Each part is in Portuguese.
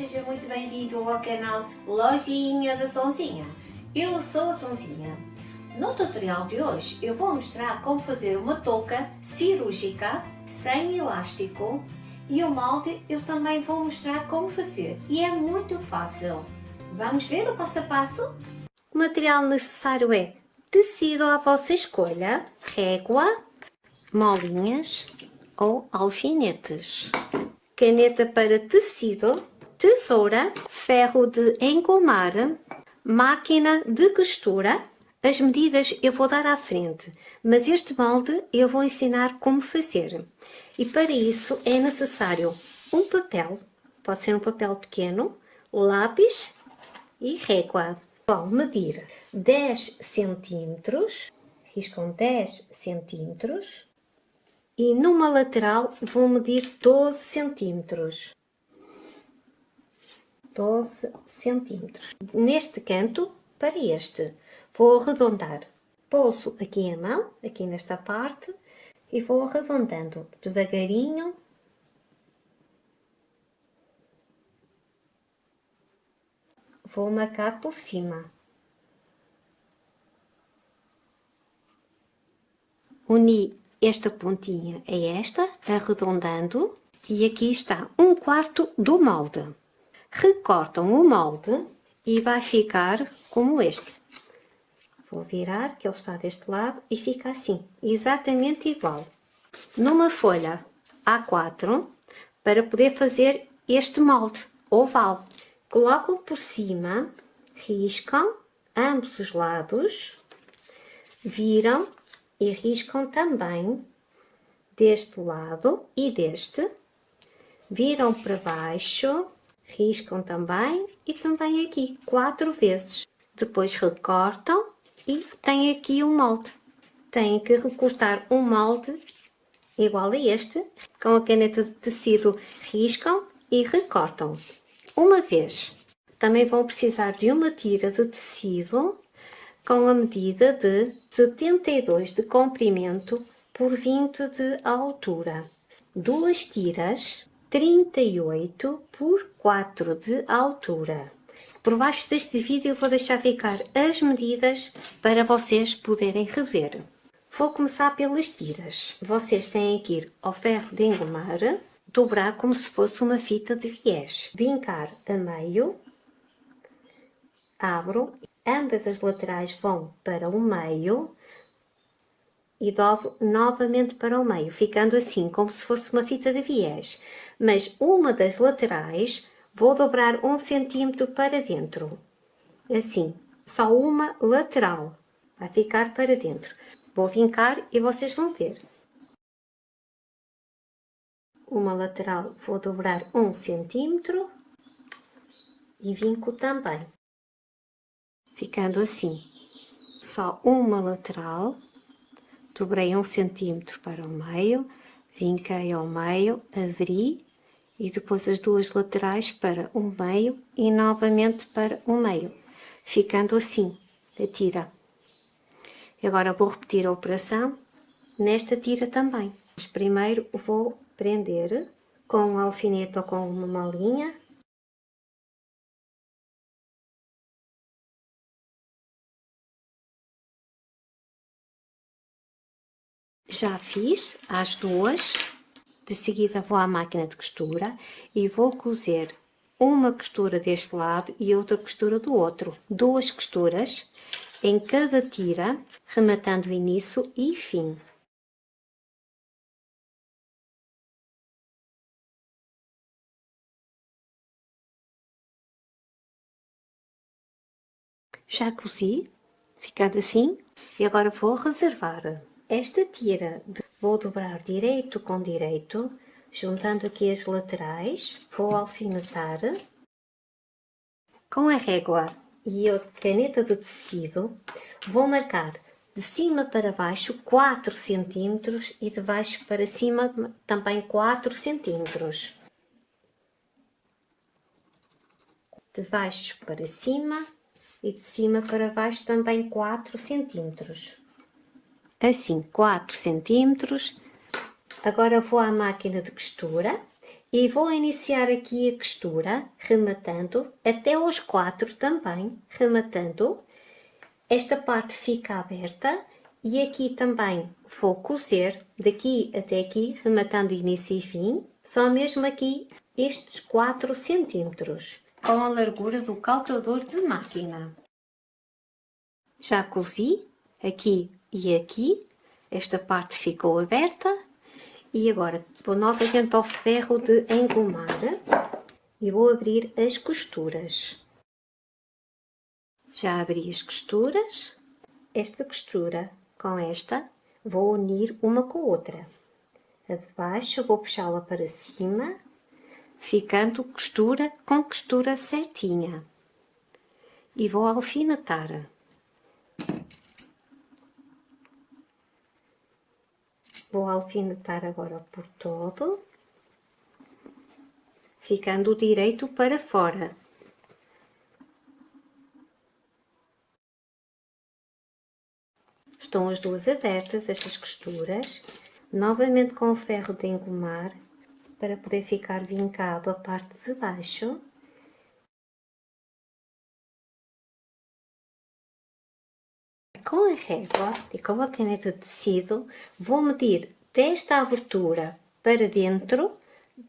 seja muito bem-vindo ao canal Lojinha da Sonzinha. Eu sou a Sonzinha. No tutorial de hoje eu vou mostrar como fazer uma touca cirúrgica sem elástico e o molde eu também vou mostrar como fazer e é muito fácil. Vamos ver o passo a passo? O material necessário é tecido à vossa escolha, régua, molinhas ou alfinetes caneta para tecido, tesoura, ferro de engomar, máquina de costura. As medidas eu vou dar à frente, mas este molde eu vou ensinar como fazer. E para isso é necessário um papel, pode ser um papel pequeno, lápis e régua. Vão medir 10 centímetros, riscam 10 centímetros, e numa lateral vou medir 12 centímetros. 12 centímetros. Neste canto, para este, vou arredondar. Pouso aqui a mão, aqui nesta parte, e vou arredondando devagarinho. Vou marcar por cima. Uni esta pontinha é esta, arredondando, e aqui está um quarto do molde. Recortam o molde e vai ficar como este. Vou virar, que ele está deste lado, e fica assim, exatamente igual. Numa folha A4, para poder fazer este molde oval. Colocam por cima, riscam ambos os lados, viram e riscam também deste lado e deste, viram para baixo, riscam também e também aqui, quatro vezes. Depois recortam e tem aqui um molde. Têm que recortar um molde igual a este, com a caneta de tecido riscam e recortam. Uma vez. Também vão precisar de uma tira de tecido com a medida de 72 de comprimento por 20 de altura. Duas tiras 38 por 4 de altura. Por baixo deste vídeo vou deixar ficar as medidas para vocês poderem rever. Vou começar pelas tiras. Vocês têm que ir ao ferro de engomar, dobrar como se fosse uma fita de viés, vincar a meio, abro ambas as laterais vão para o meio e dobro novamente para o meio, ficando assim como se fosse uma fita de viés. Mas uma das laterais vou dobrar um centímetro para dentro, assim, só uma lateral, vai ficar para dentro. Vou vincar e vocês vão ver. Uma lateral vou dobrar um centímetro e vinco também ficando assim. Só uma lateral, dobrei um centímetro para o meio, vinquei ao meio, abri e depois as duas laterais para o meio e novamente para o meio, ficando assim, a tira. Agora vou repetir a operação nesta tira também. Mas primeiro vou prender com um alfinete ou com uma malinha Já fiz as duas, de seguida vou à máquina de costura e vou cozer uma costura deste lado e outra costura do outro. Duas costuras em cada tira, rematando início e fim. Já cozi, ficado assim, e agora vou reservar. Esta tira vou dobrar direito com direito, juntando aqui as laterais, vou alfinetar com a régua e a caneta de tecido, vou marcar de cima para baixo 4 cm e de baixo para cima também 4 cm. De baixo para cima e de cima para baixo também 4 centímetros assim 4 centímetros. Agora vou à máquina de costura E vou iniciar aqui a costura, rematando, até aos quatro também, rematando. Esta parte fica aberta e aqui também vou cozer, daqui até aqui, rematando início e fim, só mesmo aqui estes 4 centímetros, com a largura do calcador de máquina. Já cozi aqui e aqui, esta parte ficou aberta e agora vou novamente ao ferro de engomar e vou abrir as costuras. Já abri as costuras, esta costura com esta vou unir uma com a outra. A de baixo vou puxá-la para cima, ficando costura com costura certinha. E vou alfinetar. Vou alfinetar agora por todo, ficando direito para fora. Estão as duas abertas, estas costuras, novamente com o ferro de engomar, para poder ficar vincado a parte de baixo. Com a régua e com a caneta de tecido, vou medir desta abertura para dentro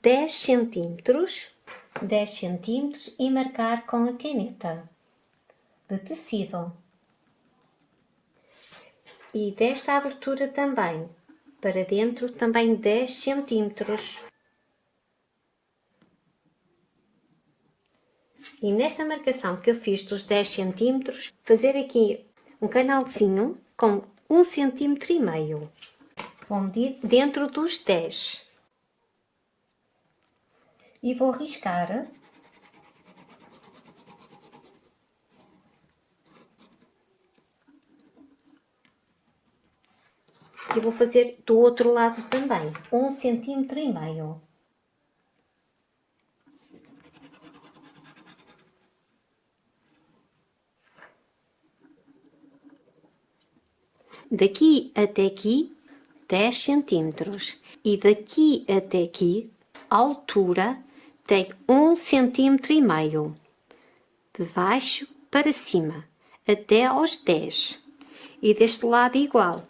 10 centímetros, 10 centímetros e marcar com a caneta de tecido. E desta abertura também, para dentro também 10 centímetros. E nesta marcação que eu fiz dos 10 centímetros, fazer aqui um canalzinho com um centímetro e meio. Vou medir dentro dos 10. E vou riscar e vou fazer do outro lado também, um centímetro e meio. Daqui até aqui, 10 centímetros. E daqui até aqui, a altura tem 1 centímetro e meio. De baixo para cima, até aos 10. E deste lado igual.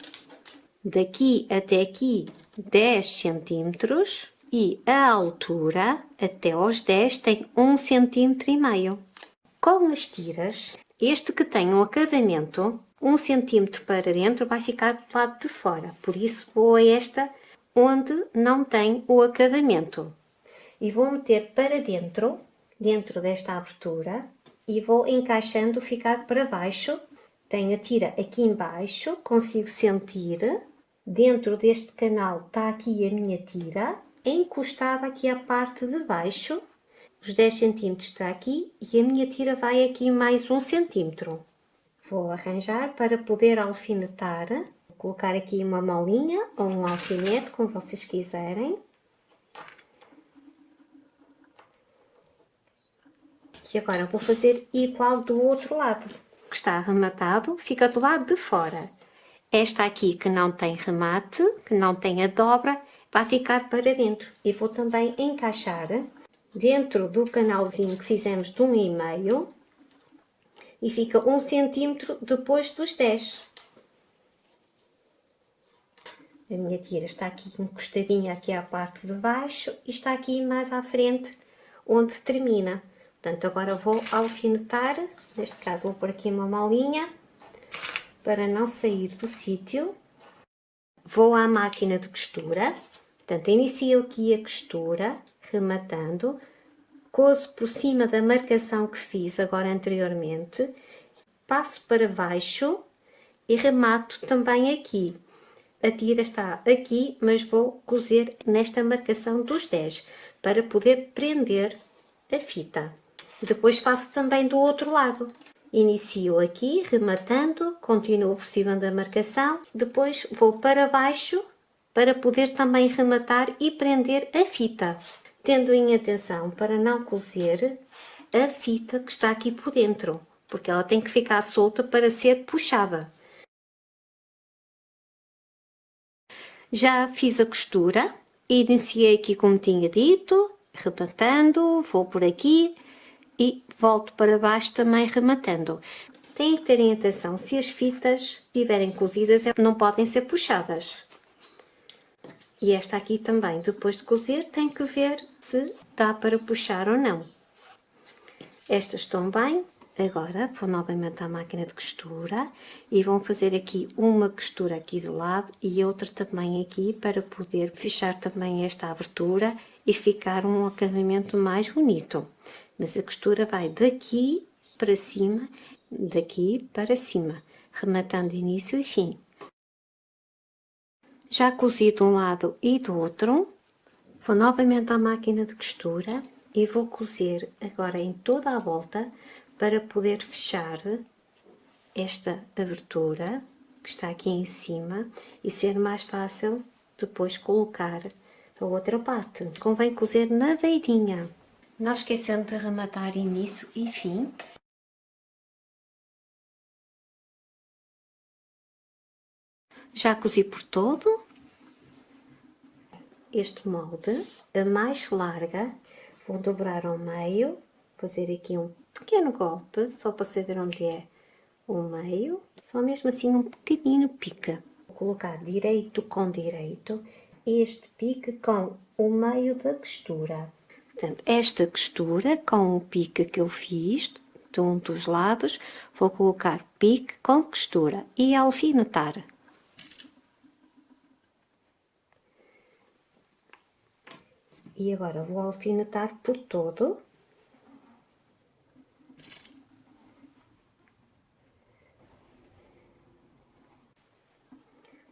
Daqui até aqui, 10 centímetros. E a altura, até aos 10, tem 1 centímetro e meio. Com as tiras, este que tem um acabamento um centímetro para dentro vai ficar do lado de fora, por isso vou a esta onde não tem o acabamento. E vou meter para dentro, dentro desta abertura, e vou encaixando ficar para baixo. Tenho a tira aqui embaixo, consigo sentir. Dentro deste canal está aqui a minha tira, encostada aqui à parte de baixo. Os 10 centímetros está aqui e a minha tira vai aqui mais um centímetro. Vou arranjar para poder alfinetar. Vou colocar aqui uma molinha ou um alfinete, como vocês quiserem. E agora vou fazer igual do outro lado. Que está arrematado, fica do lado de fora. Esta aqui que não tem remate, que não tem a dobra, vai ficar para dentro. E vou também encaixar dentro do canalzinho que fizemos de um e fica um centímetro depois dos 10. A minha tira está aqui encostadinha aqui à parte de baixo e está aqui mais à frente onde termina. Portanto, agora vou alfinetar, neste caso vou pôr aqui uma malinha para não sair do sítio. Vou à máquina de costura, portanto, inicio aqui a costura, rematando, cozo por cima da marcação que fiz agora anteriormente, passo para baixo e remato também aqui. A tira está aqui, mas vou cozer nesta marcação dos 10, para poder prender a fita. Depois faço também do outro lado. Inicio aqui, rematando, continuo por cima da marcação, depois vou para baixo, para poder também rematar e prender a fita tendo em atenção para não cozer a fita que está aqui por dentro, porque ela tem que ficar solta para ser puxada. Já fiz a costura, iniciei aqui como tinha dito, rematando, vou por aqui e volto para baixo também rematando. Têm que terem atenção, se as fitas estiverem cozidas, não podem ser puxadas. E esta aqui também, depois de cozer, tem que ver se dá para puxar ou não. Estas estão bem, Agora vou novamente à máquina de costura e vão fazer aqui uma costura aqui de lado e outra também aqui para poder fechar também esta abertura e ficar um acabamento mais bonito. Mas a costura vai daqui para cima, daqui para cima, rematando início e fim. Já cozi de um lado e do outro, vou novamente à máquina de costura e vou cozer agora em toda a volta para poder fechar esta abertura que está aqui em cima e ser mais fácil depois colocar a outra parte. Convém cozer na beirinha. Não esquecendo de rematar início e fim. Já cozi por todo. Este molde, a mais larga, vou dobrar ao meio, fazer aqui um pequeno golpe, só para saber onde é o meio, só mesmo assim um pequenino pica. Vou colocar direito com direito, este pique com o meio da costura. Portanto, esta costura com o pique que eu fiz de um dos lados, vou colocar pique com costura e alfinetar. E agora vou alfinetar por todo.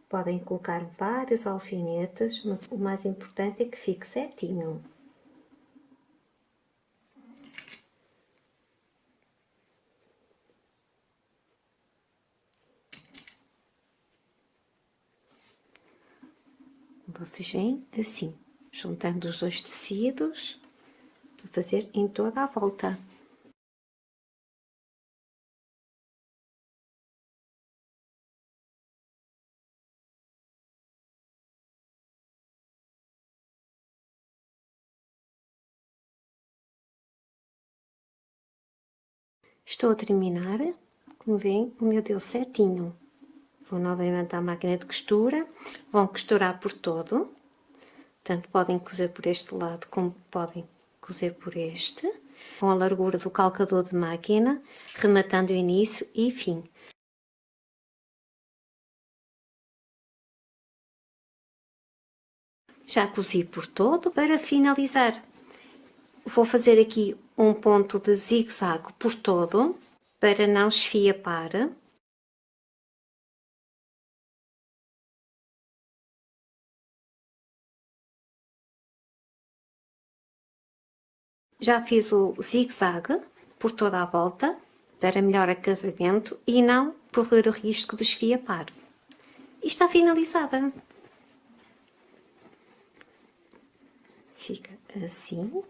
Podem colocar vários alfinetes, mas o mais importante é que fique certinho. Vocês veem? Assim, juntando os dois tecidos, para fazer em toda a volta. Estou a terminar, como veem, o meu deu certinho. Vou novamente à máquina de costura, vão costurar por todo, tanto podem cozer por este lado como podem cozer por este, com a largura do calcador de máquina, rematando o início e fim. Já cozi por todo para finalizar. Vou fazer aqui um ponto de zigue-zague por todo, para não esfiapar. Já fiz o zigue-zague por toda a volta, para melhor acabamento e não correr o risco de esfiapar. E está finalizada. Fica assim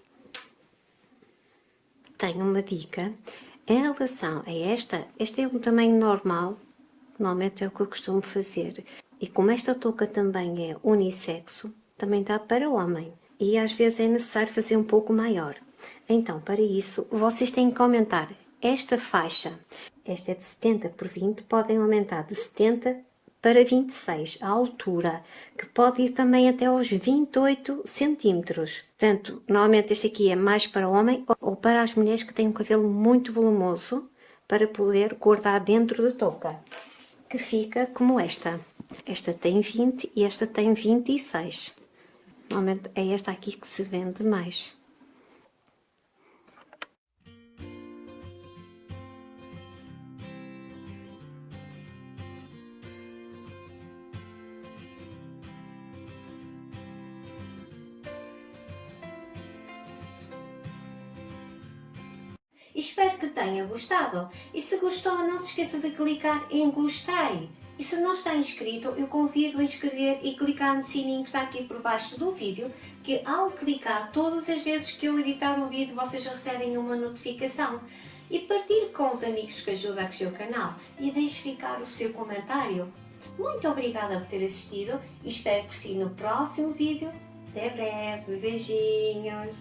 tenho uma dica em relação a esta, este é um tamanho normal, normalmente é o que eu costumo fazer. E como esta touca também é unissexo, também dá para homem. E às vezes é necessário fazer um pouco maior. Então, para isso, vocês têm que aumentar esta faixa. Esta é de 70 por 20, podem aumentar de 70 para 26, a altura, que pode ir também até aos 28 centímetros. Portanto, normalmente este aqui é mais para homem ou para as mulheres que têm um cabelo muito volumoso, para poder guardar dentro da touca, que fica como esta. Esta tem 20 e esta tem 26. Normalmente é esta aqui que se vende mais. Espero que tenha gostado e se gostou não se esqueça de clicar em gostei. E se não está inscrito, eu convido a inscrever e clicar no sininho que está aqui por baixo do vídeo, que ao clicar todas as vezes que eu editar um vídeo vocês recebem uma notificação. E partilhe com os amigos que ajudam a crescer o canal e deixe ficar o seu comentário. Muito obrigada por ter assistido e espero por si no próximo vídeo. Até breve, beijinhos!